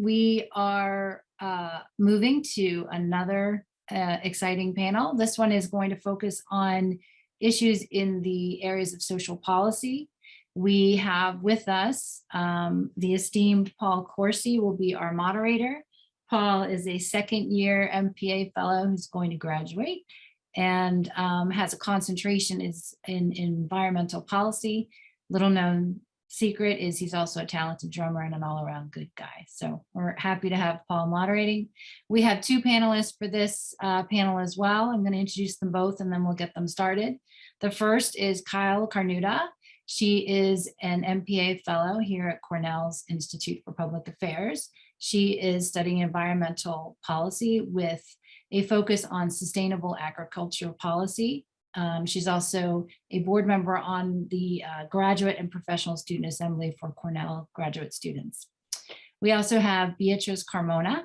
we are uh, moving to another uh, exciting panel. This one is going to focus on issues in the areas of social policy. We have with us um, the esteemed Paul Corsi will be our moderator. Paul is a second year MPA fellow who's going to graduate and um, has a concentration is in, in environmental policy. Little known secret is he's also a talented drummer and an all around good guy. So we're happy to have Paul moderating. We have two panelists for this uh, panel as well. I'm going to introduce them both and then we'll get them started. The first is Kyle Carnuta. She is an MPA fellow here at Cornell's Institute for Public Affairs. She is studying environmental policy with a focus on sustainable agricultural policy. Um, she's also a board member on the uh, Graduate and Professional Student Assembly for Cornell graduate students. We also have Beatrice Carmona.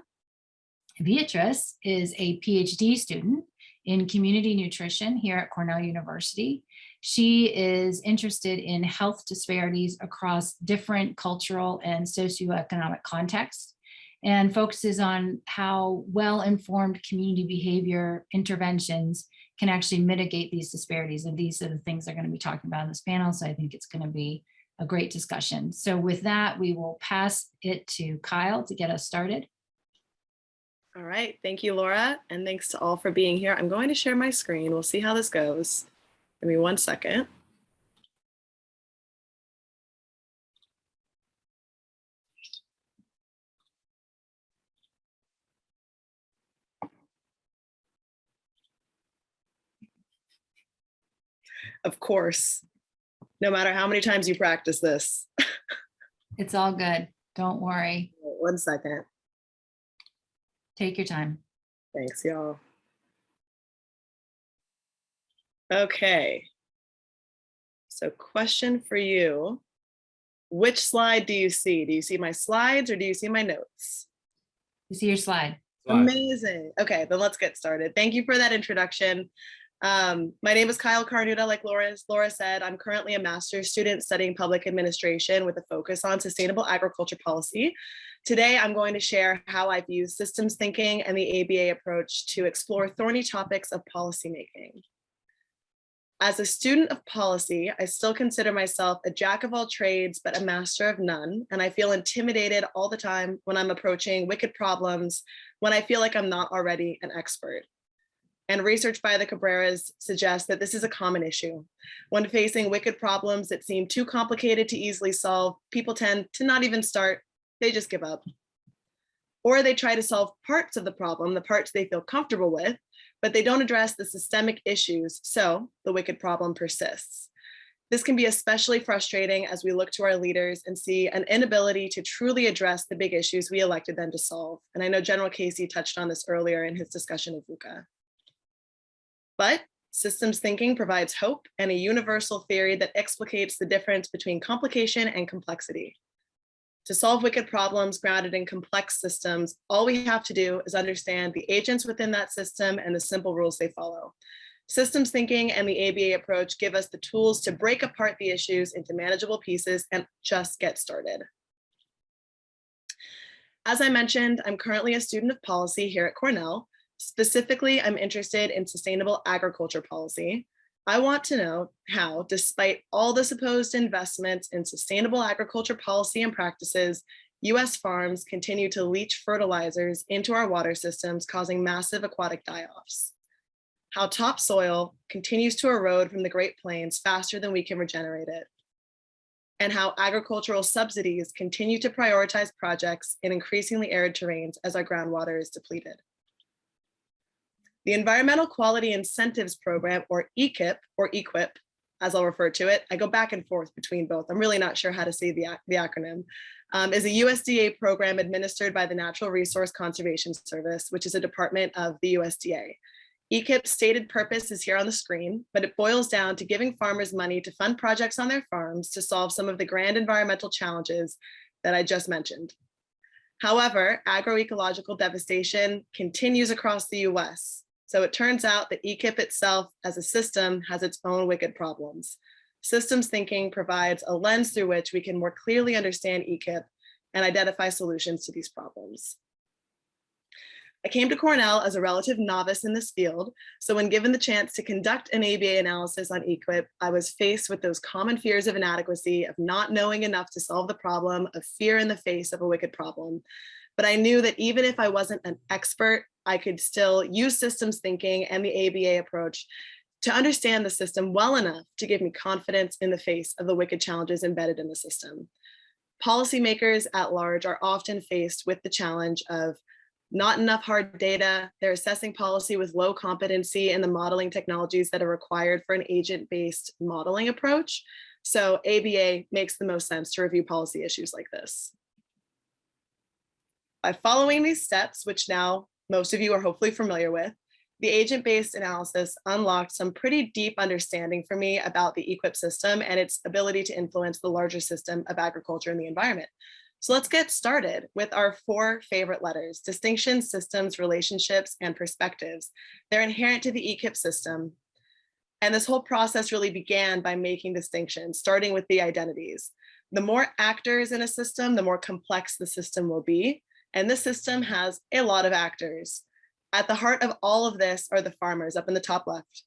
Beatrice is a PhD student in community nutrition here at Cornell University. She is interested in health disparities across different cultural and socioeconomic contexts and focuses on how well-informed community behavior interventions can actually mitigate these disparities. And these are the things they're going to be talking about in this panel. So I think it's going to be a great discussion. So with that, we will pass it to Kyle to get us started. All right, thank you, Laura, and thanks to all for being here. I'm going to share my screen. We'll see how this goes. Give me one second. Of course, no matter how many times you practice this. It's all good. Don't worry. One second. Take your time. Thanks, y'all. Okay. So question for you. Which slide do you see? Do you see my slides or do you see my notes? You see your slide. Amazing. Okay, then let's get started. Thank you for that introduction. Um, my name is Kyle Carnuta, like Laura, Laura said, I'm currently a master's student studying public administration with a focus on sustainable agriculture policy. Today, I'm going to share how I've used systems thinking and the ABA approach to explore thorny topics of policymaking. As a student of policy, I still consider myself a jack of all trades, but a master of none. And I feel intimidated all the time when I'm approaching wicked problems, when I feel like I'm not already an expert. And research by the Cabreras suggests that this is a common issue. When facing wicked problems that seem too complicated to easily solve, people tend to not even start, they just give up. Or they try to solve parts of the problem, the parts they feel comfortable with, but they don't address the systemic issues, so the wicked problem persists. This can be especially frustrating as we look to our leaders and see an inability to truly address the big issues we elected them to solve. And I know General Casey touched on this earlier in his discussion of VUCA. But systems thinking provides hope and a universal theory that explicates the difference between complication and complexity. To solve wicked problems grounded in complex systems, all we have to do is understand the agents within that system and the simple rules they follow. Systems thinking and the ABA approach give us the tools to break apart the issues into manageable pieces and just get started. As I mentioned, I'm currently a student of policy here at Cornell, Specifically, I'm interested in sustainable agriculture policy. I want to know how, despite all the supposed investments in sustainable agriculture policy and practices, US farms continue to leach fertilizers into our water systems, causing massive aquatic die-offs. How topsoil continues to erode from the Great Plains faster than we can regenerate it. And how agricultural subsidies continue to prioritize projects in increasingly arid terrains as our groundwater is depleted. The Environmental Quality Incentives Program, or EQIP, or EQIP, as I'll refer to it, I go back and forth between both. I'm really not sure how to say the, the acronym, um, is a USDA program administered by the Natural Resource Conservation Service, which is a department of the USDA. EQIP's stated purpose is here on the screen, but it boils down to giving farmers money to fund projects on their farms to solve some of the grand environmental challenges that I just mentioned. However, agroecological devastation continues across the US, so it turns out that EQIP itself as a system has its own wicked problems. Systems thinking provides a lens through which we can more clearly understand EQIP and identify solutions to these problems. I came to Cornell as a relative novice in this field, so when given the chance to conduct an ABA analysis on EQIP, I was faced with those common fears of inadequacy, of not knowing enough to solve the problem, of fear in the face of a wicked problem. But I knew that even if I wasn't an expert, I could still use systems thinking and the ABA approach to understand the system well enough to give me confidence in the face of the wicked challenges embedded in the system. Policymakers at large are often faced with the challenge of not enough hard data, they're assessing policy with low competency in the modeling technologies that are required for an agent-based modeling approach. So ABA makes the most sense to review policy issues like this. By following these steps, which now most of you are hopefully familiar with, the agent-based analysis unlocked some pretty deep understanding for me about the EQIP system and its ability to influence the larger system of agriculture and the environment. So let's get started with our four favorite letters, distinctions, systems, relationships, and perspectives. They're inherent to the EQIP system. And this whole process really began by making distinctions, starting with the identities. The more actors in a system, the more complex the system will be. And this system has a lot of actors. At the heart of all of this are the farmers up in the top left.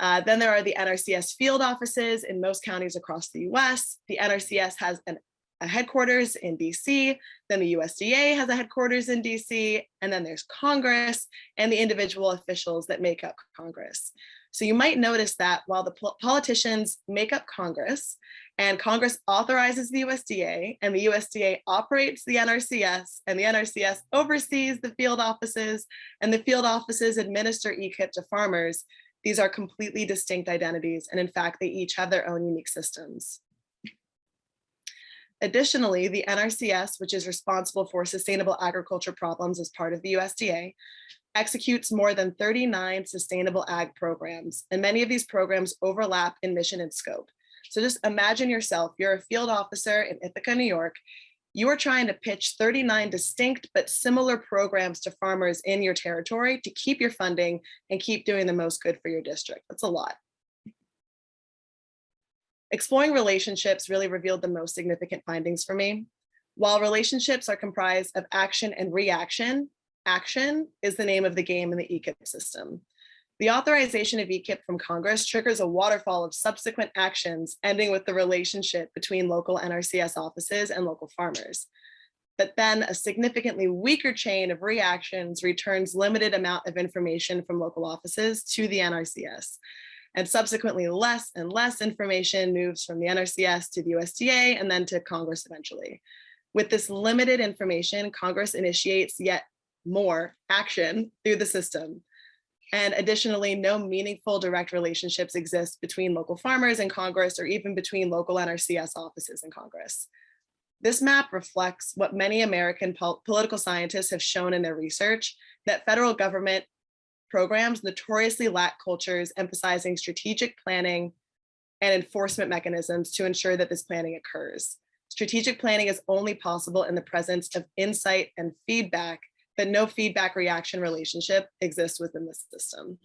Uh, then there are the NRCS field offices in most counties across the US. The NRCS has an, a headquarters in DC, then the USDA has a headquarters in DC, and then there's Congress and the individual officials that make up Congress. So you might notice that while the politicians make up Congress and Congress authorizes the USDA and the USDA operates the NRCS and the NRCS oversees the field offices and the field offices administer EQIP to farmers, these are completely distinct identities. And in fact, they each have their own unique systems. Additionally, the NRCS, which is responsible for sustainable agriculture problems as part of the USDA, executes more than 39 sustainable ag programs, and many of these programs overlap in mission and scope. So just imagine yourself, you're a field officer in Ithaca, New York. You are trying to pitch 39 distinct but similar programs to farmers in your territory to keep your funding and keep doing the most good for your district. That's a lot. Exploring relationships really revealed the most significant findings for me. While relationships are comprised of action and reaction, action is the name of the game in the EQIP system. The authorization of EQIP from Congress triggers a waterfall of subsequent actions ending with the relationship between local NRCS offices and local farmers. But then a significantly weaker chain of reactions returns limited amount of information from local offices to the NRCS. And subsequently less and less information moves from the NRCS to the USDA and then to Congress eventually. With this limited information, Congress initiates yet more action through the system. And additionally, no meaningful direct relationships exist between local farmers and Congress or even between local NRCS offices in Congress. This map reflects what many American pol political scientists have shown in their research, that federal government programs notoriously lack cultures emphasizing strategic planning and enforcement mechanisms to ensure that this planning occurs. Strategic planning is only possible in the presence of insight and feedback that no feedback reaction relationship exists within the system.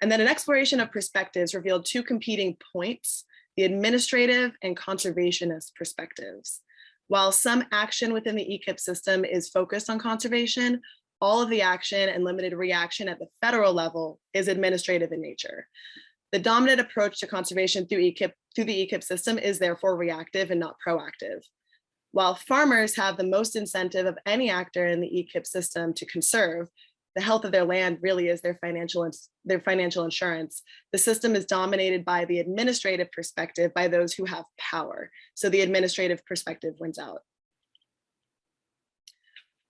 And then an exploration of perspectives revealed two competing points, the administrative and conservationist perspectives. While some action within the EQIP system is focused on conservation, all of the action and limited reaction at the federal level is administrative in nature. The dominant approach to conservation through EQIP through the EQIP system is therefore reactive and not proactive. While farmers have the most incentive of any actor in the EQIP system to conserve, the health of their land really is their financial their financial insurance. The system is dominated by the administrative perspective by those who have power. So the administrative perspective wins out.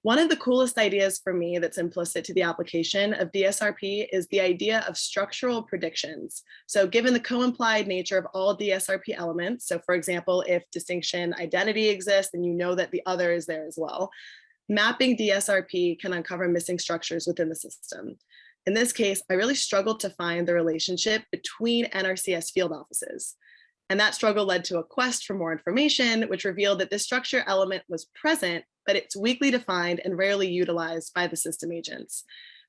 One of the coolest ideas for me that's implicit to the application of DSRP is the idea of structural predictions. So given the co-implied nature of all DSRP elements, so for example, if distinction identity exists and you know that the other is there as well, mapping DSRP can uncover missing structures within the system. In this case, I really struggled to find the relationship between NRCS field offices. And that struggle led to a quest for more information, which revealed that this structure element was present, but it's weakly defined and rarely utilized by the system agents.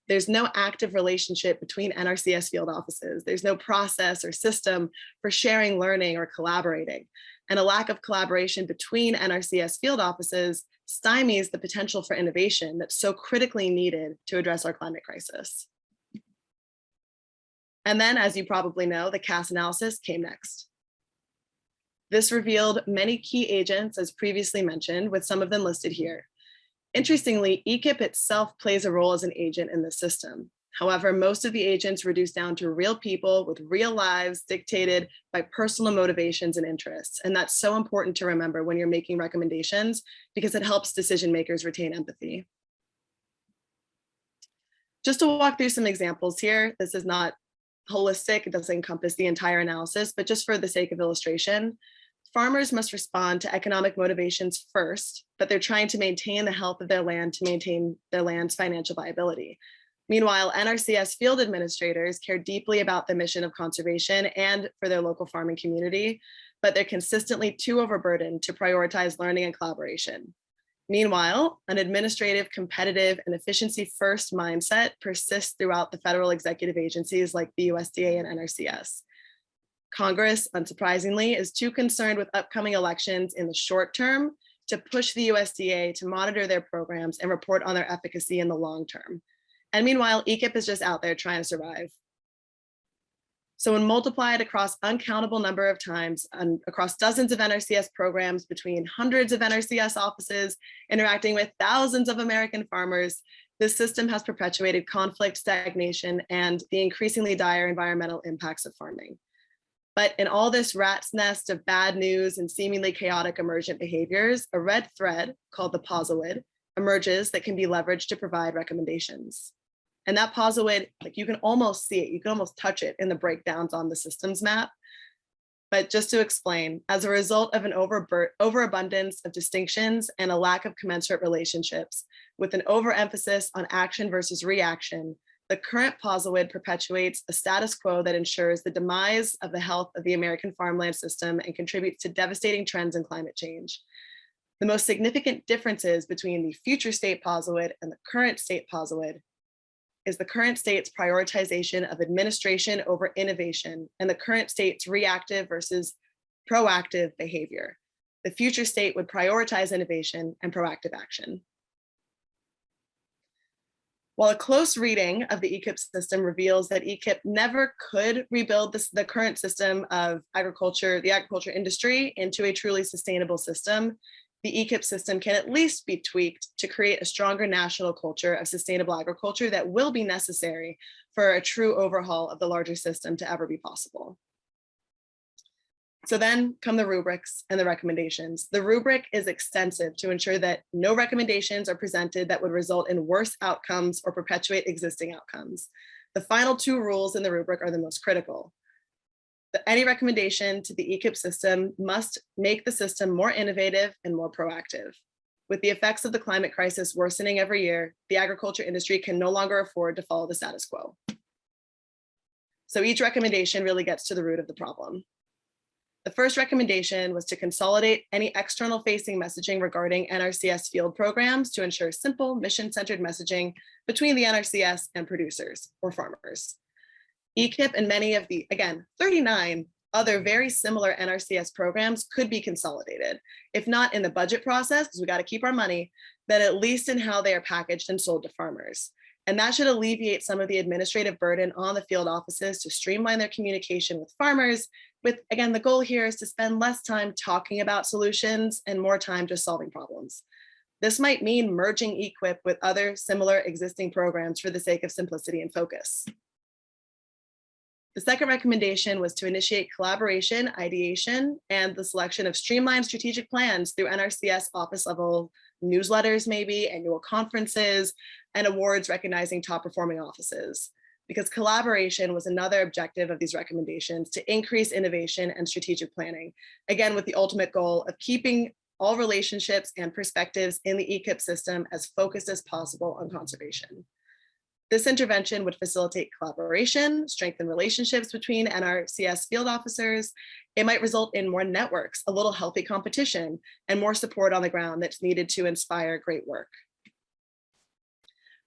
There's no active relationship between NRCS field offices. There's no process or system for sharing learning or collaborating. and a lack of collaboration between NRCS field offices stymies the potential for innovation that's so critically needed to address our climate crisis. And then, as you probably know, the CAS analysis came next. This revealed many key agents, as previously mentioned, with some of them listed here. Interestingly, EQIP itself plays a role as an agent in the system. However, most of the agents reduce down to real people with real lives dictated by personal motivations and interests. And that's so important to remember when you're making recommendations because it helps decision makers retain empathy. Just to walk through some examples here, this is not holistic, it doesn't encompass the entire analysis, but just for the sake of illustration, farmers must respond to economic motivations first, but they're trying to maintain the health of their land to maintain their land's financial viability. Meanwhile, NRCS field administrators care deeply about the mission of conservation and for their local farming community, but they're consistently too overburdened to prioritize learning and collaboration. Meanwhile, an administrative, competitive, and efficiency-first mindset persists throughout the federal executive agencies like the USDA and NRCS. Congress, unsurprisingly, is too concerned with upcoming elections in the short term to push the USDA to monitor their programs and report on their efficacy in the long term. And meanwhile, EQIP is just out there trying to survive. So when multiplied across uncountable number of times and across dozens of NRCS programs between hundreds of NRCS offices interacting with thousands of American farmers, this system has perpetuated conflict, stagnation, and the increasingly dire environmental impacts of farming. But in all this rat's nest of bad news and seemingly chaotic emergent behaviors, a red thread called the POSIWID emerges that can be leveraged to provide recommendations. And that POSIWID, like you can almost see it, you can almost touch it in the breakdowns on the systems map. But just to explain, as a result of an over overabundance of distinctions and a lack of commensurate relationships, with an overemphasis on action versus reaction, the current POSIWID perpetuates a status quo that ensures the demise of the health of the American farmland system and contributes to devastating trends in climate change. The most significant differences between the future state POSIWID and the current state POSIWID is the current state's prioritization of administration over innovation and the current state's reactive versus proactive behavior. The future state would prioritize innovation and proactive action. While a close reading of the EQIP system reveals that EQIP never could rebuild this, the current system of agriculture, the agriculture industry into a truly sustainable system, the EQIP system can at least be tweaked to create a stronger national culture of sustainable agriculture that will be necessary for a true overhaul of the larger system to ever be possible. So then come the rubrics and the recommendations. The rubric is extensive to ensure that no recommendations are presented that would result in worse outcomes or perpetuate existing outcomes. The final two rules in the rubric are the most critical any recommendation to the EQIP system must make the system more innovative and more proactive. With the effects of the climate crisis worsening every year, the agriculture industry can no longer afford to follow the status quo. So each recommendation really gets to the root of the problem. The first recommendation was to consolidate any external facing messaging regarding NRCS field programs to ensure simple mission-centered messaging between the NRCS and producers or farmers. EQIP and many of the, again, 39 other very similar NRCS programs could be consolidated, if not in the budget process, because we got to keep our money, then at least in how they are packaged and sold to farmers. And that should alleviate some of the administrative burden on the field offices to streamline their communication with farmers. With, again, the goal here is to spend less time talking about solutions and more time just solving problems. This might mean merging EQIP with other similar existing programs for the sake of simplicity and focus. The second recommendation was to initiate collaboration, ideation, and the selection of streamlined strategic plans through NRCS office level newsletters, maybe annual conferences, and awards recognizing top performing offices. Because collaboration was another objective of these recommendations to increase innovation and strategic planning. Again, with the ultimate goal of keeping all relationships and perspectives in the EQIP system as focused as possible on conservation. This intervention would facilitate collaboration, strengthen relationships between NRCS field officers. It might result in more networks, a little healthy competition, and more support on the ground that's needed to inspire great work.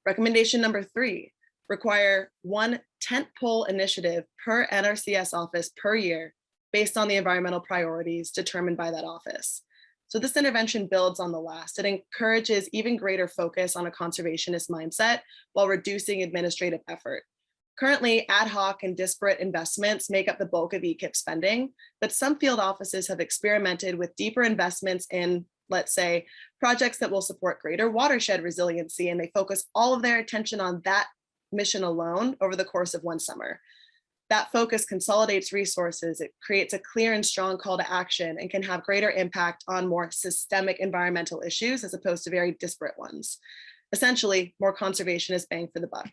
Recommendation number three, require one tent pole initiative per NRCS office per year based on the environmental priorities determined by that office. So this intervention builds on the last. It encourages even greater focus on a conservationist mindset while reducing administrative effort. Currently, ad hoc and disparate investments make up the bulk of EQIP spending, but some field offices have experimented with deeper investments in, let's say, projects that will support greater watershed resiliency, and they focus all of their attention on that mission alone over the course of one summer. That focus consolidates resources, it creates a clear and strong call to action and can have greater impact on more systemic environmental issues as opposed to very disparate ones. Essentially, more conservation is bang for the buck.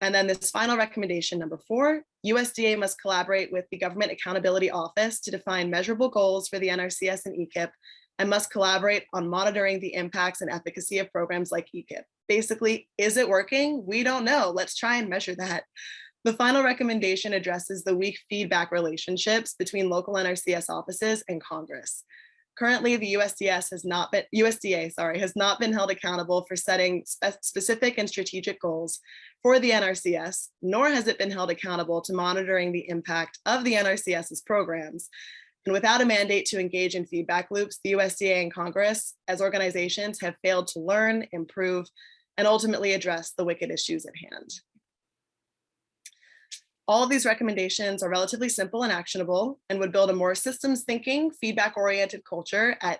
And then this final recommendation, number four, USDA must collaborate with the Government Accountability Office to define measurable goals for the NRCS and EQIP and must collaborate on monitoring the impacts and efficacy of programs like EQIP. Basically, is it working? We don't know. Let's try and measure that. The final recommendation addresses the weak feedback relationships between local NRCS offices and Congress. Currently, the USDS has not been USDA, sorry, has not been held accountable for setting spe specific and strategic goals for the NRCS, nor has it been held accountable to monitoring the impact of the NRCS's programs. And without a mandate to engage in feedback loops, the USDA and Congress as organizations have failed to learn, improve, and ultimately address the wicked issues at hand. All of these recommendations are relatively simple and actionable and would build a more systems thinking, feedback oriented culture at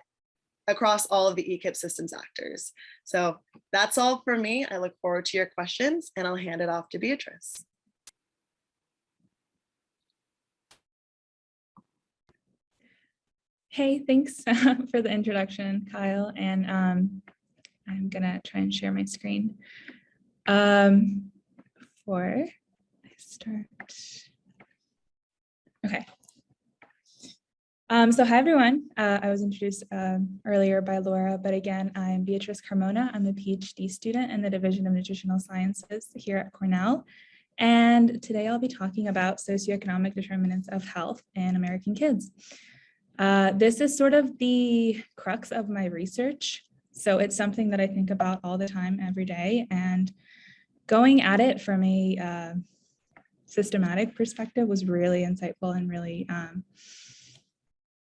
across all of the EQIP systems actors. So that's all for me. I look forward to your questions and I'll hand it off to Beatrice. Hey, thanks for the introduction, Kyle. And um, I'm gonna try and share my screen. Um, I start. Okay. Um, so hi, everyone. Uh, I was introduced um, earlier by Laura, but again, I'm Beatrice Carmona. I'm a PhD student in the Division of Nutritional Sciences here at Cornell. And today I'll be talking about socioeconomic determinants of health in American kids. Uh, this is sort of the crux of my research. So it's something that I think about all the time, every day. And going at it from a uh, systematic perspective was really insightful and really, um,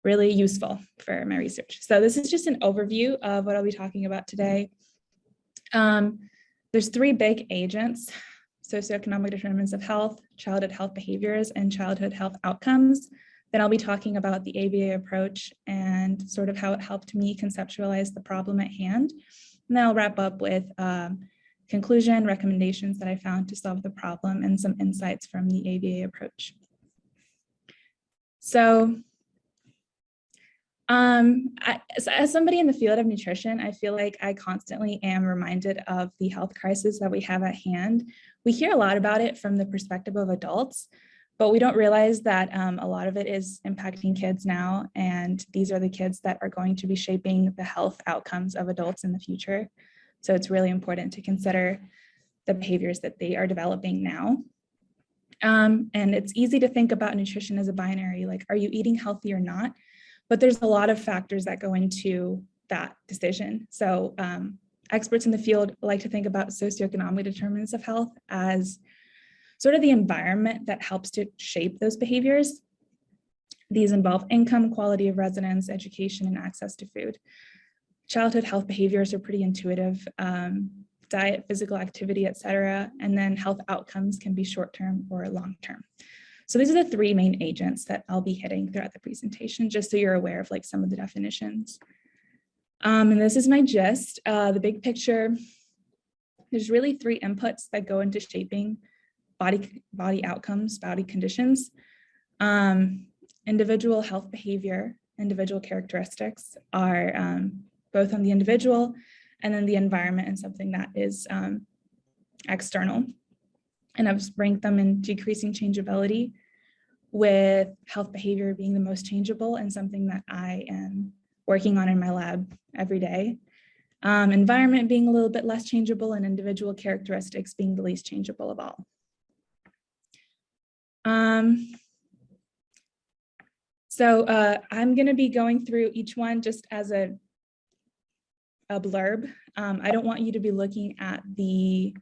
really useful for my research. So this is just an overview of what I'll be talking about today. Um, there's three big agents, socioeconomic determinants of health, childhood health behaviors, and childhood health outcomes. Then I'll be talking about the ABA approach and sort of how it helped me conceptualize the problem at hand. And then I'll wrap up with um, conclusion, recommendations that I found to solve the problem, and some insights from the ABA approach. So, um, I, as somebody in the field of nutrition, I feel like I constantly am reminded of the health crisis that we have at hand. We hear a lot about it from the perspective of adults, but we don't realize that um, a lot of it is impacting kids now, and these are the kids that are going to be shaping the health outcomes of adults in the future. So it's really important to consider the behaviors that they are developing now. Um, and it's easy to think about nutrition as a binary, like, are you eating healthy or not? But there's a lot of factors that go into that decision. So um, experts in the field like to think about socioeconomic determinants of health as sort of the environment that helps to shape those behaviors. These involve income, quality of residence, education, and access to food. Childhood health behaviors are pretty intuitive, um, diet, physical activity, et cetera, and then health outcomes can be short-term or long-term. So these are the three main agents that I'll be hitting throughout the presentation, just so you're aware of like some of the definitions. Um, and this is my gist, uh, the big picture. There's really three inputs that go into shaping body, body outcomes, body conditions, um, individual health behavior, individual characteristics are um, both on the individual and then the environment and something that is um, external. And I've ranked them in decreasing changeability with health behavior being the most changeable and something that I am working on in my lab every day. Um, environment being a little bit less changeable and individual characteristics being the least changeable of all. Um, so uh, I'm going to be going through each one just as a, a blurb. Um, I don't want you to be looking at the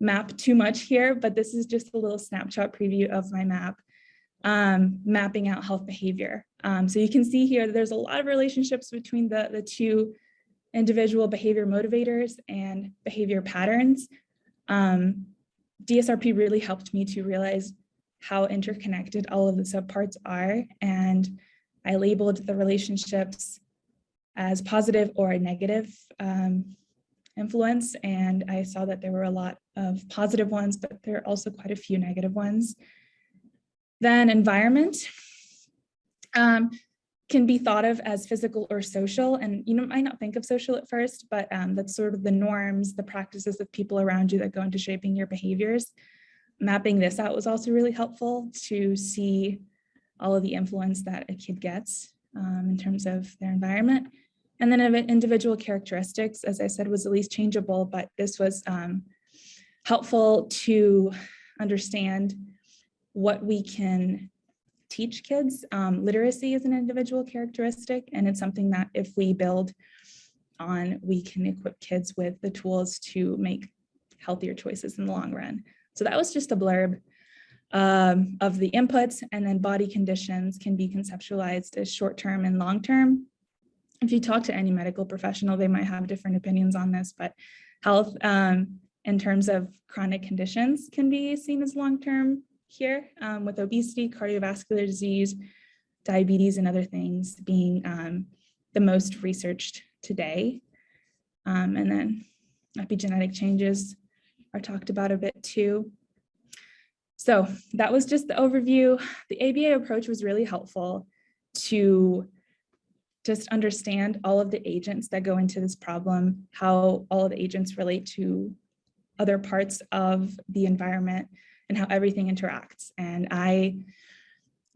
map too much here, but this is just a little snapshot preview of my map. um, mapping out health behavior. Um, so you can see here there's a lot of relationships between the, the two individual behavior motivators and behavior patterns. Um, DSRP really helped me to realize how interconnected all of the subparts are. And I labeled the relationships as positive or negative um, influence. And I saw that there were a lot of positive ones, but there are also quite a few negative ones. Then environment um, can be thought of as physical or social. And you know, might not think of social at first, but um, that's sort of the norms, the practices of people around you that go into shaping your behaviors. Mapping this out was also really helpful to see all of the influence that a kid gets um, in terms of their environment. And then individual characteristics, as I said, was at least changeable, but this was um, helpful to understand what we can teach kids. Um, literacy is an individual characteristic, and it's something that if we build on, we can equip kids with the tools to make healthier choices in the long run. So that was just a blurb um, of the inputs, and then body conditions can be conceptualized as short-term and long-term. If you talk to any medical professional, they might have different opinions on this, but health um, in terms of chronic conditions can be seen as long-term here um, with obesity, cardiovascular disease, diabetes, and other things being um, the most researched today. Um, and then epigenetic changes are talked about a bit too. So that was just the overview. The ABA approach was really helpful to just understand all of the agents that go into this problem, how all of the agents relate to other parts of the environment and how everything interacts. And I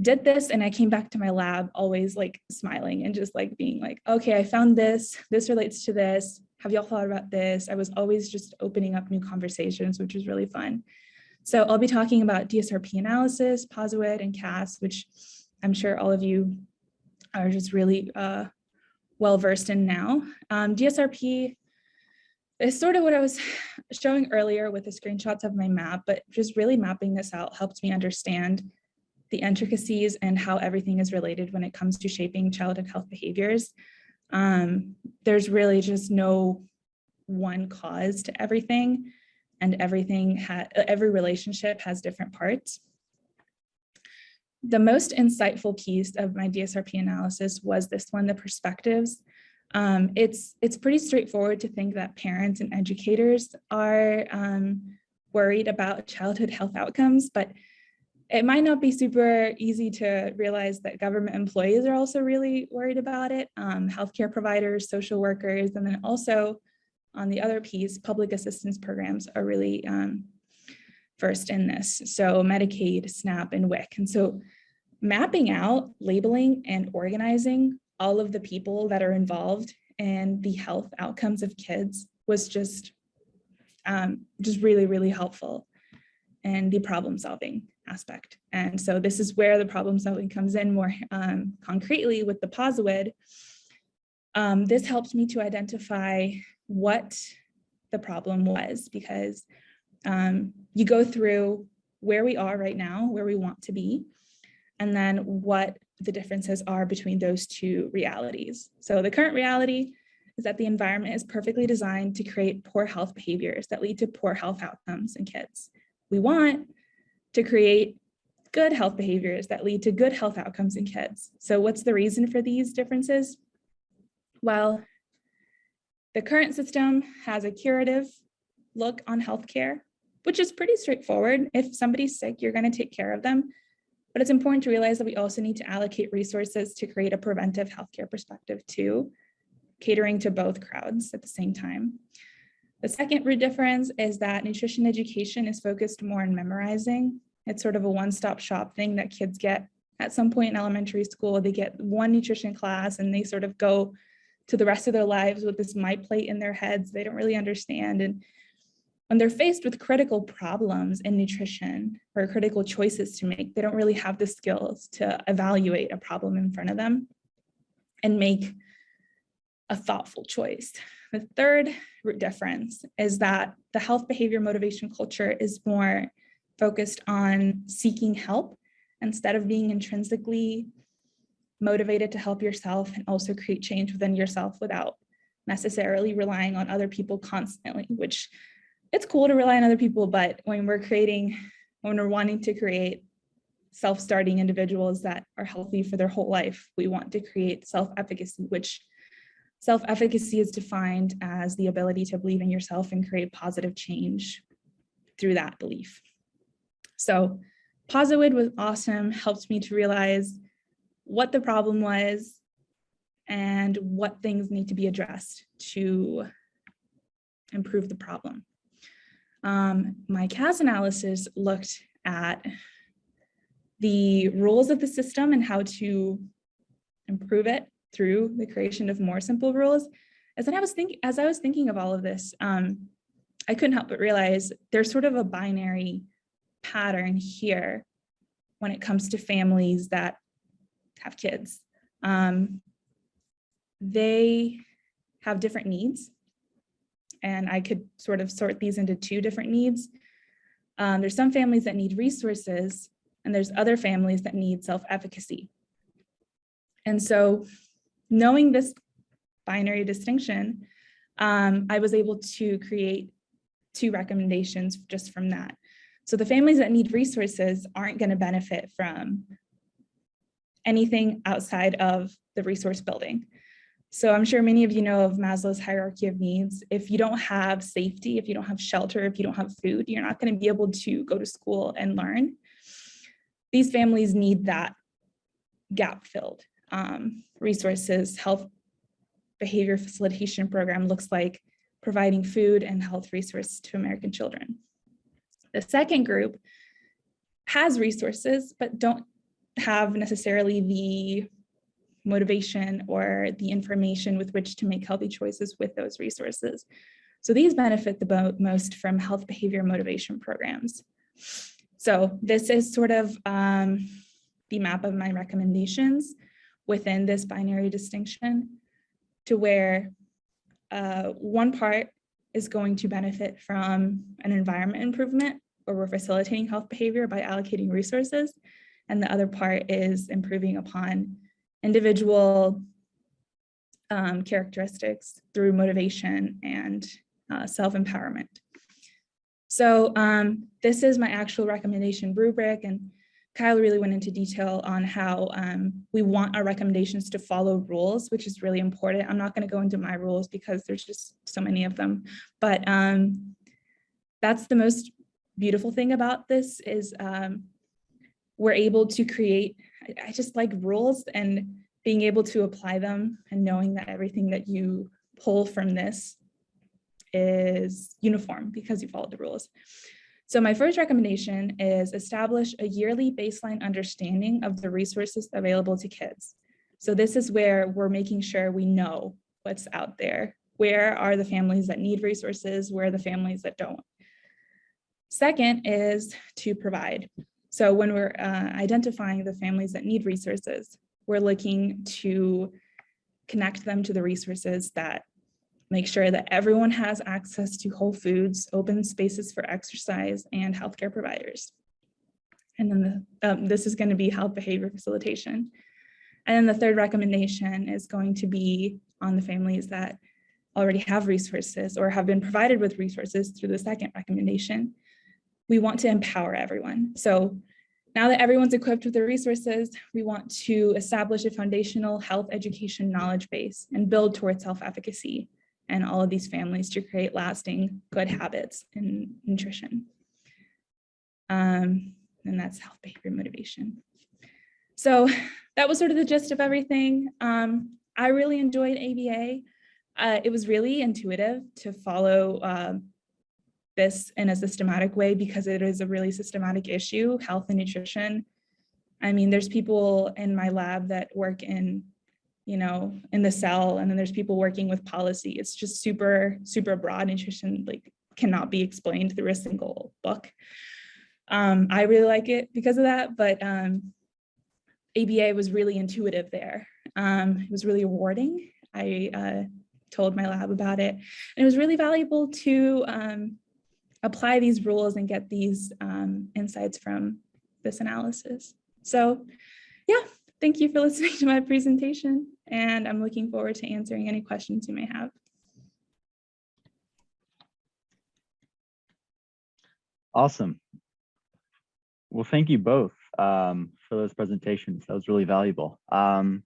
did this and I came back to my lab always like smiling and just like being like, okay, I found this, this relates to this. Have y'all thought about this? I was always just opening up new conversations, which was really fun. So I'll be talking about DSRP analysis, POSIWID, and CAS, which I'm sure all of you are just really uh, well versed in now. Um, DSRP is sort of what I was showing earlier with the screenshots of my map, but just really mapping this out helped me understand the intricacies and how everything is related when it comes to shaping childhood health behaviors. Um, there's really just no one cause to everything and everything every relationship has different parts. The most insightful piece of my DSRP analysis was this one, the perspectives. Um, it's, it's pretty straightforward to think that parents and educators are um, worried about childhood health outcomes, but it might not be super easy to realize that government employees are also really worried about it, um, healthcare providers, social workers, and then also on the other piece, public assistance programs are really um, first in this. So Medicaid, SNAP, and WIC. And so mapping out, labeling, and organizing all of the people that are involved in the health outcomes of kids was just, um, just really, really helpful in the problem solving aspect. And so this is where the problem solving comes in more um, concretely with the POSIWID. Um, this helped me to identify what the problem was because um, you go through where we are right now, where we want to be, and then what the differences are between those two realities. So the current reality is that the environment is perfectly designed to create poor health behaviors that lead to poor health outcomes in kids. We want to create good health behaviors that lead to good health outcomes in kids. So what's the reason for these differences? Well, the current system has a curative look on healthcare, which is pretty straightforward. If somebody's sick, you're going to take care of them. But it's important to realize that we also need to allocate resources to create a preventive healthcare perspective too, catering to both crowds at the same time. The second root difference is that nutrition education is focused more on memorizing. It's sort of a one-stop shop thing that kids get at some point in elementary school. They get one nutrition class and they sort of go to the rest of their lives with this my plate in their heads. They don't really understand. And when they're faced with critical problems in nutrition or critical choices to make, they don't really have the skills to evaluate a problem in front of them and make a thoughtful choice. The third root difference is that the health behavior motivation culture is more focused on seeking help instead of being intrinsically motivated to help yourself and also create change within yourself without necessarily relying on other people constantly, which it's cool to rely on other people, but when we're creating, when we're wanting to create self-starting individuals that are healthy for their whole life, we want to create self-efficacy, which self-efficacy is defined as the ability to believe in yourself and create positive change through that belief. So POSIWID was awesome, helped me to realize what the problem was and what things need to be addressed to improve the problem. Um, my CAS analysis looked at the rules of the system and how to improve it through the creation of more simple rules. As I was thinking, as I was thinking of all of this, um, I couldn't help but realize there's sort of a binary pattern here when it comes to families that have kids. Um, they have different needs. And I could sort of sort these into two different needs. Um, there's some families that need resources and there's other families that need self-efficacy. And so knowing this binary distinction, um, I was able to create two recommendations just from that. So the families that need resources aren't going to benefit from anything outside of the resource building. So I'm sure many of you know of Maslow's hierarchy of needs. If you don't have safety, if you don't have shelter, if you don't have food, you're not going to be able to go to school and learn. These families need that gap filled. Um, resources, health behavior facilitation program looks like providing food and health resources to American children. The second group has resources, but don't have necessarily the motivation or the information with which to make healthy choices with those resources. So these benefit the most from health behavior motivation programs. So this is sort of um, the map of my recommendations within this binary distinction to where uh, one part is going to benefit from an environment improvement where we're facilitating health behavior by allocating resources. And the other part is improving upon individual um, characteristics through motivation and uh, self-empowerment. So um, this is my actual recommendation rubric and Kyle really went into detail on how um, we want our recommendations to follow rules, which is really important. I'm not going to go into my rules because there's just so many of them, but um, that's the most beautiful thing about this is um, we're able to create, I, just like rules and being able to apply them and knowing that everything that you pull from this is uniform because you followed the rules. So my first recommendation is establish a yearly baseline understanding of the resources available to kids. So this is where we're making sure we know what's out there. Where are the families that need resources? Where are the families that don't? Second is to provide. So when we're uh, identifying the families that need resources, we're looking to connect them to the resources that make sure that everyone has access to whole foods, open spaces for exercise, and healthcare providers. And then the, um, this is going to be health behavior facilitation. And then the third recommendation is going to be on the families that already have resources or have been provided with resources through the second recommendation. We want to empower everyone. So now that everyone's equipped with the resources, we want to establish a foundational health education knowledge base and build towards self-efficacy and all of these families to create lasting good habits in nutrition. Um, and that's health behavior motivation. So that was sort of the gist of everything. Um, I really enjoyed ABA. Uh, it was really intuitive to follow um, this in a systematic way because it is a really systematic issue, health and nutrition. I mean, there's people in my lab that work in you know, in the cell, and then there's people working with policy. It's just super, super broad nutrition, like cannot be explained through a single book. Um, I really like it because of that, but um, ABA was really intuitive there. Um, it was really rewarding. I uh, told my lab about it, and it was really valuable to um, apply these rules and get these um, insights from this analysis. So yeah, thank you for listening to my presentation and I'm looking forward to answering any questions you may have. Awesome. Well, thank you both um, for those presentations. That was really valuable. Um,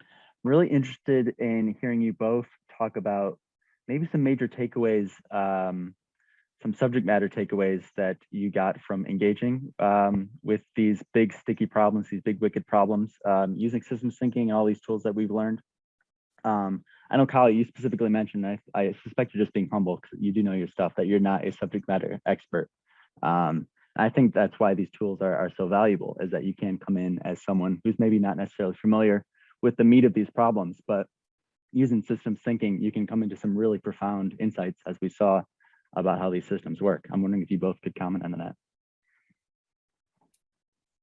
I'm really interested in hearing you both talk about maybe some major takeaways, um, some subject matter takeaways that you got from engaging um, with these big sticky problems, these big wicked problems, um, using systems thinking and all these tools that we've learned. Um, I know Kyle, you specifically mentioned, I, I suspect you're just being humble because you do know your stuff, that you're not a subject matter expert. Um, I think that's why these tools are, are so valuable is that you can come in as someone who's maybe not necessarily familiar with the meat of these problems, but using systems thinking, you can come into some really profound insights as we saw about how these systems work. I'm wondering if you both could comment on that.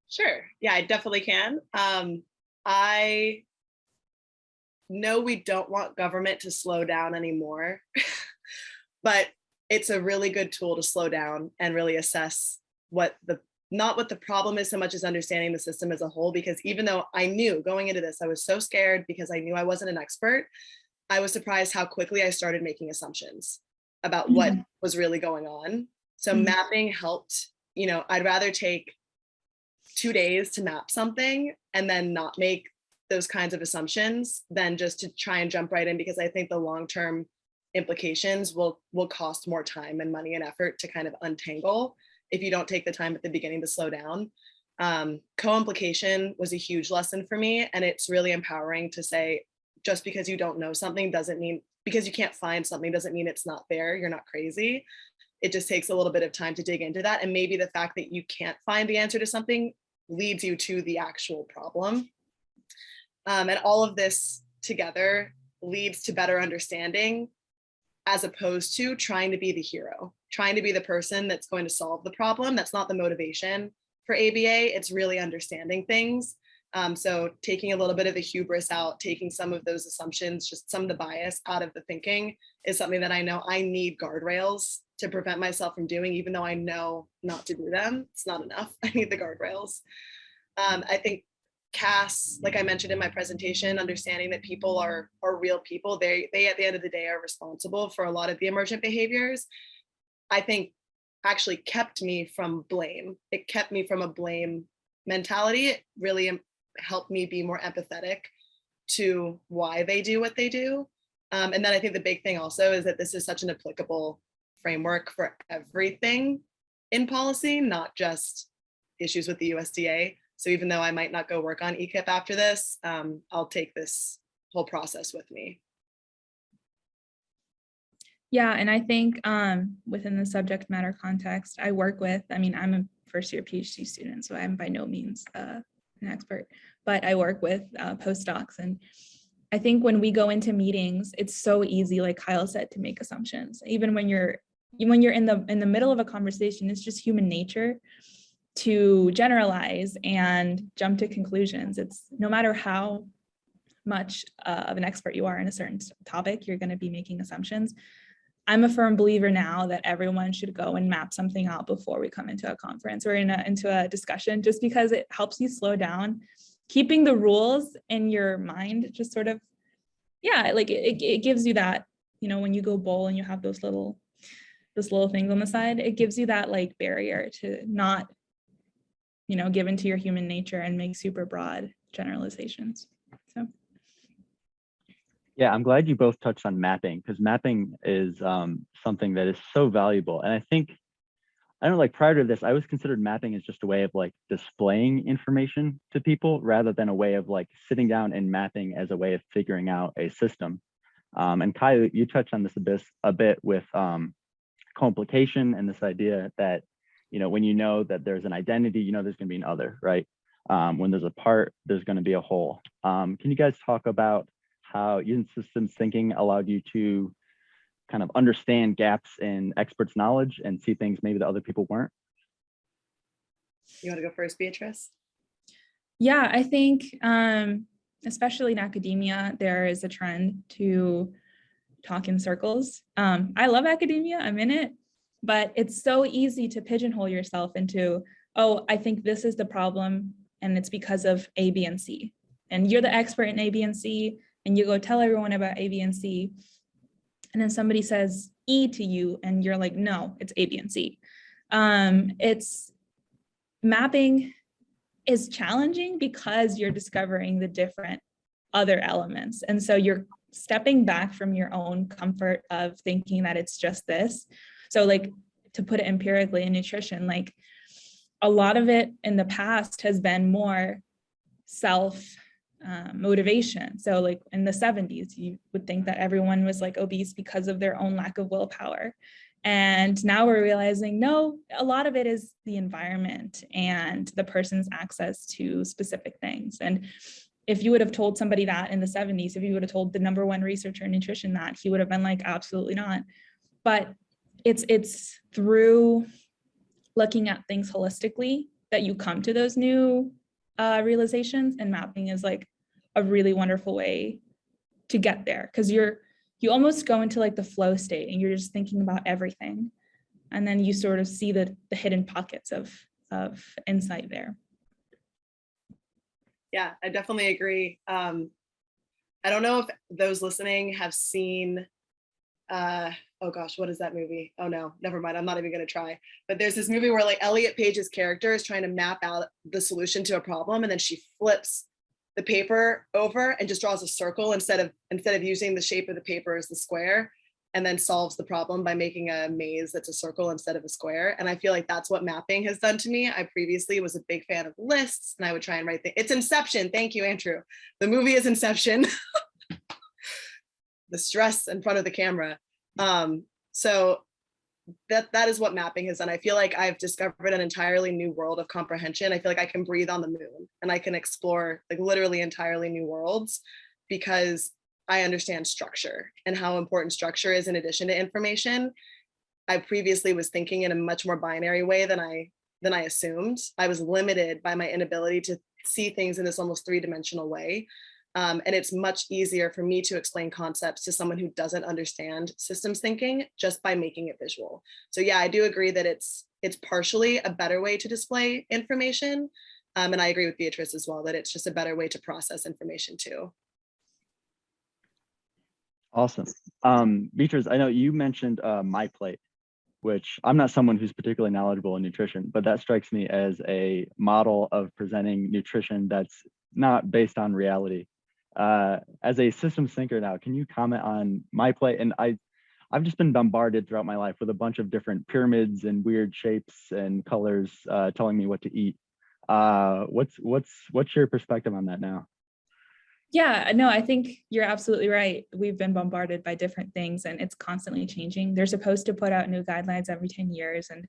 Sure. Yeah, I definitely can. Um, I know we don't want government to slow down anymore, but it's a really good tool to slow down and really assess what the not what the problem is so much as understanding the system as a whole because even though I knew going into this I was so scared because I knew I wasn't an expert I was surprised how quickly I started making assumptions about what Mhm. was really going on so Mhm. mapping helped you know I'd rather take two days to map something and then not make those kinds of assumptions than just to try and jump right in because I think the long-term implications will will cost more time and money and effort to kind of untangle if you don't take the time at the beginning to slow down. Um, co-implication was a huge lesson for me and it's really empowering to say just because you don't know something doesn't mean because you can't find something doesn't mean it's not there you're not crazy it just takes a little bit of time to dig into that and maybe the fact that you can't find the answer to something leads you to the actual problem um, and all of this together leads to better understanding as opposed to trying to be the hero, trying to be the person that's going to solve the problem. That's not the motivation for ABA. It's really understanding things. Um, so taking a little bit of the hubris out, taking some of those assumptions, just some of the bias out of the thinking is something that I know I need guardrails to prevent myself from doing, even though I know not to do them. It's not enough. I need the guardrails. Um, I think CAS, like I mentioned in my presentation, understanding that people are are real people. They they at the end of the day are responsible for a lot of the emergent behaviors. I think actually kept me from blame. It kept me from a blame mentality. It really em- helped me be more empathetic to why they do what they do. Um, and then I think the big thing also is that this is such an applicable framework for everything in policy, not just issues with the USDA. So even though I might not go work on EQIP after this, um, I'll take this whole process with me. Yeah, and I think um, within the subject matter context, I work with, I mean, I'm a first year PhD student, so I'm by no means an expert, but I work with uh, postdocs. And I think when we go into meetings, it's so easy, like Kyle said, to make assumptions. Even when you're when you're in the in the middle of a conversation, it's just human nature to generalize and jump to conclusions. It's no matter how much uh, of an expert you are in a certain topic, you're going to be making assumptions. I'm a firm believer now that everyone should go and map something out before we come into a conference or in a, into a discussion, just because it helps you slow down. Keeping the rules in your mind, just sort of, yeah, like it, it gives you that, you know, when you go bowl and you have those little, those little things on the side, it gives you that like barrier to not, you know, give into your human nature and make super broad generalizations. Yeah, I'm glad you both touched on mapping because mapping is um, something that is so valuable. And I think, I don't know, like prior to this, I was considered mapping as just a way of like displaying information to people rather than a way of like sitting down and mapping as a way of figuring out a system. Um, and Kyle, you touched on this a bit, a bit with um, co-implication and this idea that, you know, when you know that there's an identity, you know, there's going to be an other, right? Um, when there's a part, there's going to be a whole. Um, can you guys talk about how using systems thinking allowed you to kind of understand gaps in experts' knowledge and see things maybe that other people weren't? You want to go first, Beatrice? Yeah, I think um, especially in academia, there is a trend to talk in circles. Um, I love academia, I'm in it, but it's so easy to pigeonhole yourself into, oh, I think this is the problem and it's because of A, B, and C. And you're the expert in A, B, and C, and you go tell everyone about A, B, and C. And then somebody says E to you, and you're like, no, it's A, B, and C. Um, it's mapping is challenging because you're discovering the different other elements. And so you're stepping back from your own comfort of thinking that it's just this. So like to put it empirically in nutrition, like a lot of it in the past has been more self um, motivation. So like in the 70s, you would think that everyone was like obese because of their own lack of willpower. And now we're realizing, no, a lot of it is the environment and the person's access to specific things. And if you would have told somebody that in the 70s, if you would have told the number one researcher in nutrition that, he would have been like, absolutely not. But it's it's through looking at things holistically that you come to those new uh, realizations and mapping is like a really wonderful way to get there because you're you almost go into like the flow state and you're just thinking about everything and then you sort of see the the hidden pockets of of insight there Yeah, I definitely agree. Um, I don't know if those listening have seen, uh, oh gosh, what is that movie? Oh no, never mind. I'm not even gonna try. But there's this movie where like Elliot Page's character is trying to map out the solution to a problem and then she flips the paper over and just draws a circle instead of instead of using the shape of the paper as the square and then solves the problem by making a maze that's a circle instead of a square. And I feel like that's what mapping has done to me. I previously was a big fan of lists and I would try and write things. It's Inception. Thank you, Andrew. The movie is Inception. the stress in front of the camera. Um, so that that is what mapping has done. I feel like I've discovered an entirely new world of comprehension. I feel like I can breathe on the moon and I can explore like literally entirely new worlds because I understand structure and how important structure is in addition to information. I previously was thinking in a much more binary way than I than I assumed. I was limited by my inability to see things in this almost three-dimensional way. Um, and it's much easier for me to explain concepts to someone who doesn't understand systems thinking just by making it visual. So yeah, I do agree that it's it's partially a better way to display information. Um, and I agree with Beatrice as well, that it's just a better way to process information too. Awesome. Um, Beatrice, I know you mentioned uh, My Plate, which I'm not someone who's particularly knowledgeable in nutrition, but that strikes me as a model of presenting nutrition that's not based on reality. Uh, as a systems thinker now, can you comment on My Plate? And I, I've just been bombarded throughout my life with a bunch of different pyramids and weird shapes and colors uh, telling me what to eat. Uh, what's what's what's your perspective on that now? Yeah, no, I think you're absolutely right. We've been bombarded by different things and it's constantly changing. They're supposed to put out new guidelines every 10 years and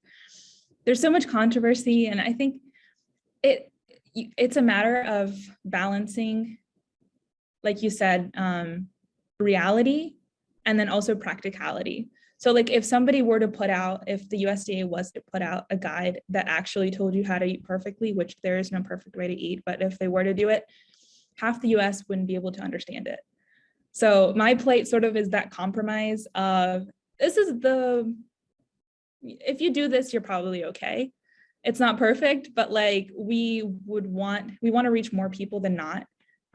there's so much controversy and I think it it's a matter of balancing, like you said, um, reality and then also practicality. So like if somebody were to put out, if the USDA was to put out a guide that actually told you how to eat perfectly, which there is no perfect way to eat, but if they were to do it, half the US wouldn't be able to understand it. So my plate sort of is that compromise of this is the, if you do this, you're probably okay. It's not perfect, but like we would want, we want to reach more people than not.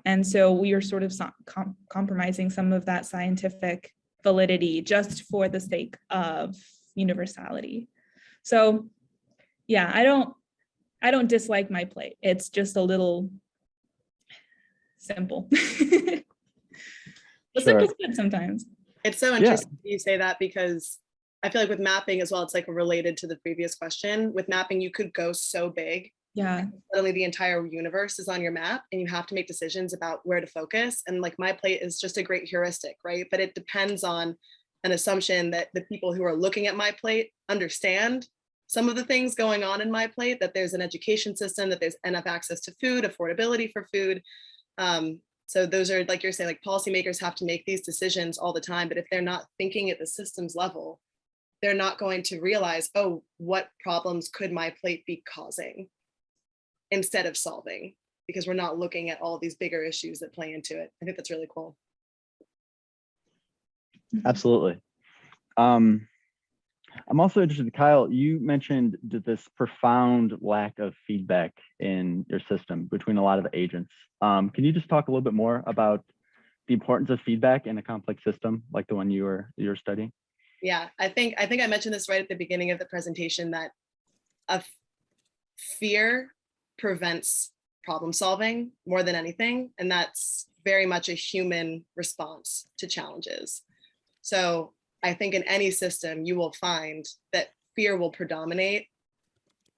And so we are sort of com compromising some of that scientific validity just for the sake of universality. So yeah, I don't, I don't dislike my plate. It's just a little simple. but Sure. simple's good sometimes. It's so Yeah. interesting you say that because I feel like with mapping as well, it's like related to the previous question. With mapping, you could go so big. Yeah, Suddenly the entire universe is on your map and you have to make decisions about where to focus. And like my plate is just a great heuristic, right? But it depends on an assumption that the people who are looking at my plate understand some of the things going on in my plate, that there's an education system, that there's enough access to food, affordability for food. Um, so those are like you're saying, like policymakers have to make these decisions all the time, but if they're not thinking at the systems level, they're not going to realize, oh, what problems could my plate be causing instead of solving, because we're not looking at all these bigger issues that play into it. I think that's really cool. Absolutely. Um, I'm also interested, Kyle, you mentioned this profound lack of feedback in your system between a lot of the agents. Um, can you just talk a little bit more about the importance of feedback in a complex system like the one you were you were studying? Yeah, I think I think I mentioned this right at the beginning of the presentation that a fear prevents problem solving more than anything, and that's very much a human response to challenges. So I think in any system you will find that fear will predominate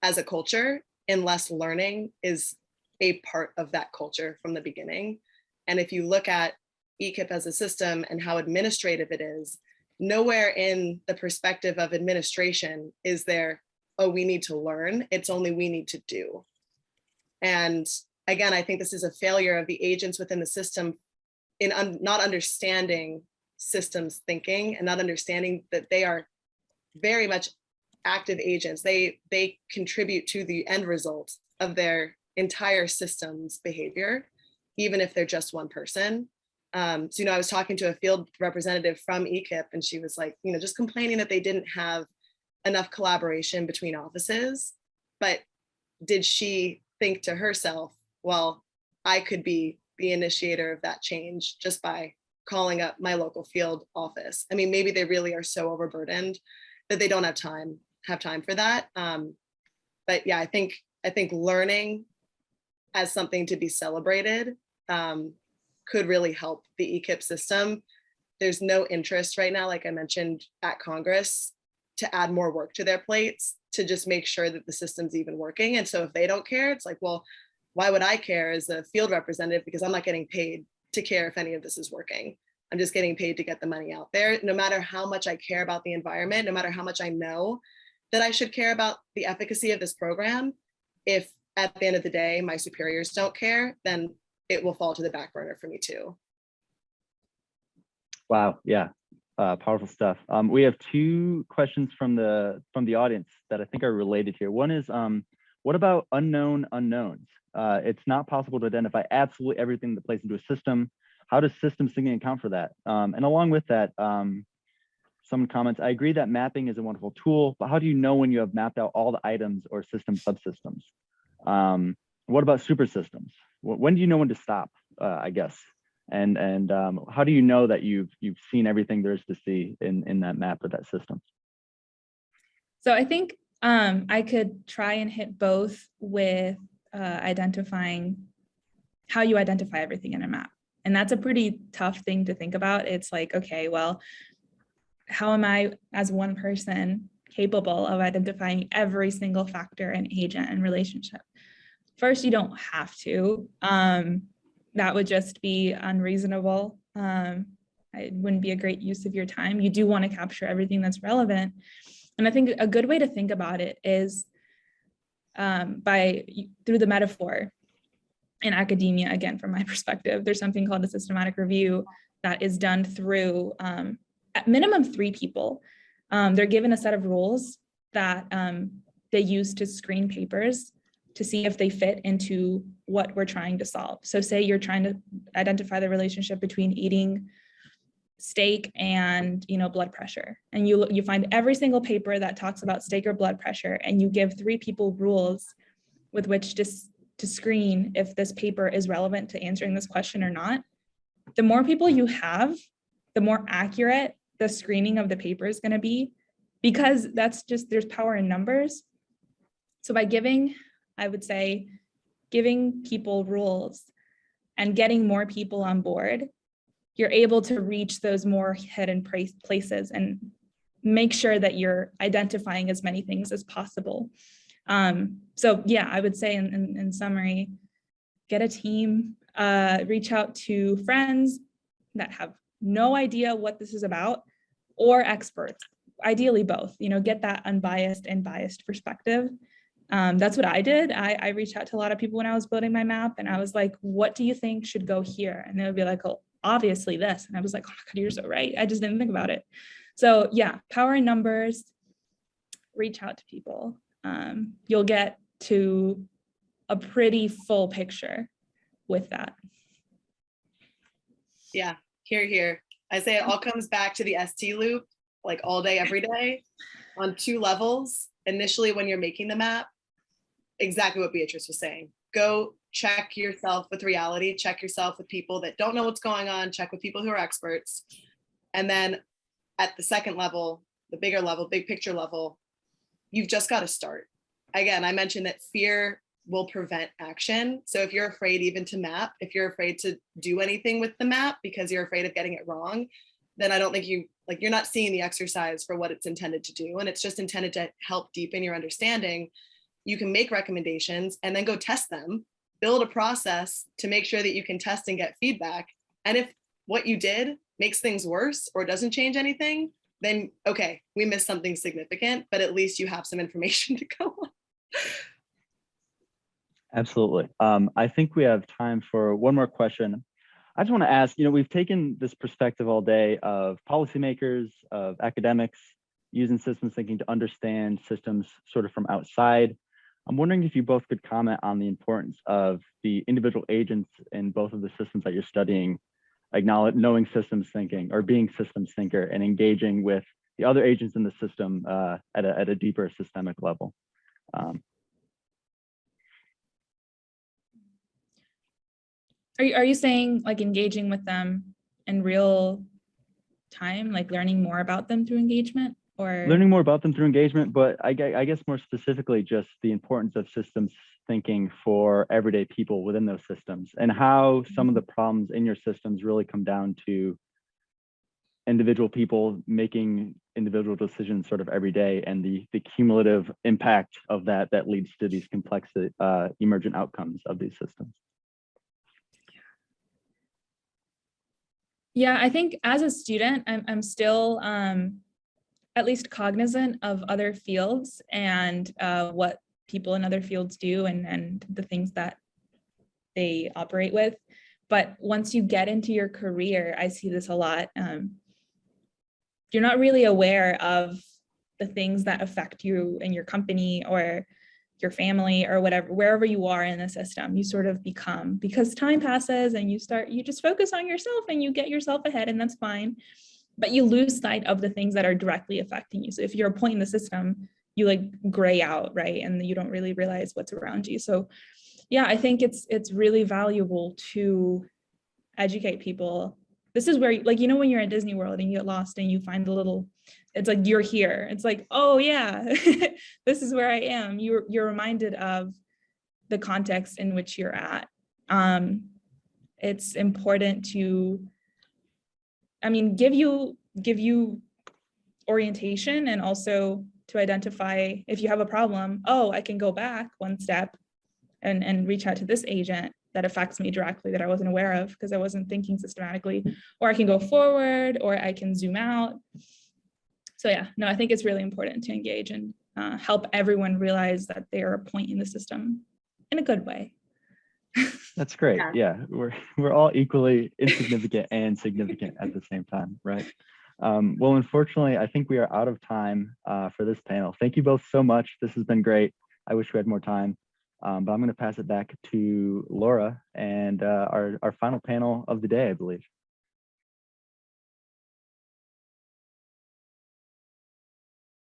as a culture unless learning is a part of that culture from the beginning. And if you look at EQIP as a system and how administrative it is, nowhere in the perspective of administration is there, oh, we need to learn. It's only we need to do. And again, I think this is a failure of the agents within the system in un- not understanding systems thinking and not understanding that they are very much active agents. They they contribute to the end result of their entire system's behavior, even if they're just one person. Um, so, you know, I was talking to a field representative from EQIP and she was like, you know, just complaining that they didn't have enough collaboration between offices. But did she think to herself, well, I could be the initiator of that change just by calling up my local field office. I mean, maybe they really are so overburdened that they don't have time have time for that. Um, but yeah, I think I think learning as something to be celebrated um, could really help the EQIP system. There's no interest right now, like I mentioned at Congress, to add more work to their plates to just make sure that the system's even working. And so if they don't care, it's like, well, why would I care as a field representative? Because I'm not getting paid to care if any of this is working. I'm just getting paid to get the money out there. No matter how much I care about the environment, no matter how much I know that I should care about the efficacy of this program, if at the end of the day my superiors don't care, then it will fall to the back burner for me too. Wow, yeah, uh, powerful stuff. Um, we have two questions from the from the audience that I think are related here. One is, um, what about unknown unknowns? Uh, it's not possible to identify absolutely everything that plays into a system. How does systems thinking account for that? Um, and along with that, um, some comments. I agree that mapping is a wonderful tool, but how do you know when you have mapped out all the items or system subsystems? Um, what about super systems? When do you know when to stop? Uh, I guess. And and um, how do you know that you've you've seen everything there is to see in in that map of that system? So I think um, I could try and hit both with uh, identifying how you identify everything in a map. And that's a pretty tough thing to think about. It's like, okay, well, how am I as one person capable of identifying every single factor and agent and relationship? First, you don't have to. Um, that would just be unreasonable. Um, it wouldn't be a great use of your time. You do want to capture everything that's relevant. And I think a good way to think about it is um, by through the metaphor in academia, again, from my perspective, there's something called a systematic review that is done through um, at minimum three people. Um, they're given a set of rules that um, they use to screen papers to see if they fit into what we're trying to solve. So say you're trying to identify the relationship between eating steak and you know blood pressure and you you find every single paper that talks about steak or blood pressure and you give three people rules with which to, to screen if this paper is relevant to answering this question or not the more people you have the more accurate the screening of the paper is going to be because that's just there's power in numbers so by giving i would say giving people rules and getting more people on board you're able to reach those more hidden places and make sure that you're identifying as many things as possible. Um, so yeah, I would say in, in, in summary, get a team, uh, reach out to friends that have no idea what this is about or experts, ideally both, you know, get that unbiased and biased perspective. Um, that's what I did. I, I reached out to a lot of people when I was building my map and I was like, what do you think should go here? And they would be like, oh, obviously this. And I was like, oh God, you're so right. I just didn't think about it. So yeah, power in numbers, reach out to people. Um, you'll get to a pretty full picture with that. Yeah, here, here. I say it all comes back to the ST loop, like all day, every day. on two levels. Initially, when you're making the map, exactly what Beatrice was saying. Go check yourself with reality, check yourself with people that don't know what's going on, check with people who are experts. And then at the second level, the bigger level, big picture level, you've just got to start. Again, I mentioned that fear will prevent action. So if you're afraid even to map, if you're afraid to do anything with the map because you're afraid of getting it wrong, then I don't think you like you're not seeing the exercise for what it's intended to do. And it's just intended to help deepen your understanding. You can make recommendations and then go test them, build a process to make sure that you can test and get feedback. And if what you did makes things worse or doesn't change anything, then okay, we missed something significant, but at least you have some information to go on. Absolutely. Um, I think we have time for one more question. I just want to ask, you know, we've taken this perspective all day of policymakers, of academics, using systems thinking to understand systems sort of from outside. I'm wondering if you both could comment on the importance of the individual agents in both of the systems that you're studying, acknowledge knowing systems thinking or being systems thinker and engaging with the other agents in the system uh, at, a, at a deeper systemic level. Um, Are you, are you saying like engaging with them in real time, like learning more about them through engagement or? learning more about them through engagement, but I, I guess more specifically, just the importance of systems thinking for everyday people within those systems and how some of the problems in your systems really come down to individual people making individual decisions sort of every day and the, the cumulative impact of that that leads to these complex uh, emergent outcomes of these systems. Yeah, I think as a student, I'm, I'm still um, at least cognizant of other fields and uh, what people in other fields do and, and the things that they operate with. But once you get into your career, I see this a lot. Um, you're not really aware of the things that affect you and your company or your family or whatever, wherever you are in the system, you sort of become because time passes and you start, you just focus on yourself and you get yourself ahead and that's fine. But you lose sight of the things that are directly affecting you. So if you're a point in the system, you like gray out, right? And you don't really realize what's around you. So yeah, I think it's it's really valuable to educate people. This is where, like, you know, when you're at Disney World and you get lost and you find the little it's like you're here. It's like, oh yeah, this is where I am. You're you're reminded of the context in which you're at. Um, it's important to, I mean, give you give you orientation and also to identify if you have a problem. Oh, I can go back one step and and reach out to this agent that affects me directly that I wasn't aware of because I wasn't thinking systematically, or I can go forward, or I can zoom out so yeah, no, I think it's really important to engage and uh, help everyone realize that they are a point in the system in a good way. That's great. Yeah. Yeah, we're we're all equally insignificant and significant at the same time, right? Um, well, unfortunately, I think we are out of time uh, for this panel. Thank you both so much. This has been great. I wish we had more time, um, but I'm going to pass it back to Laura and uh, our our final panel of the day, I believe.